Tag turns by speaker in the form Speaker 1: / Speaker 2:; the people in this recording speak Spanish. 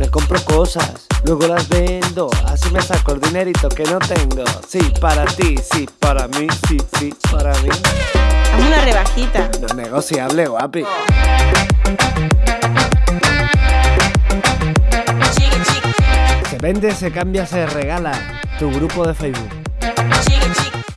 Speaker 1: Me compro cosas, luego las vendo, así me saco el dinerito que no tengo. Sí, para ti, sí, para mí, sí, sí, para mí.
Speaker 2: Dame una rebajita.
Speaker 1: No negociable, guapi. Se vende, se cambia, se regala. Tu grupo de Facebook.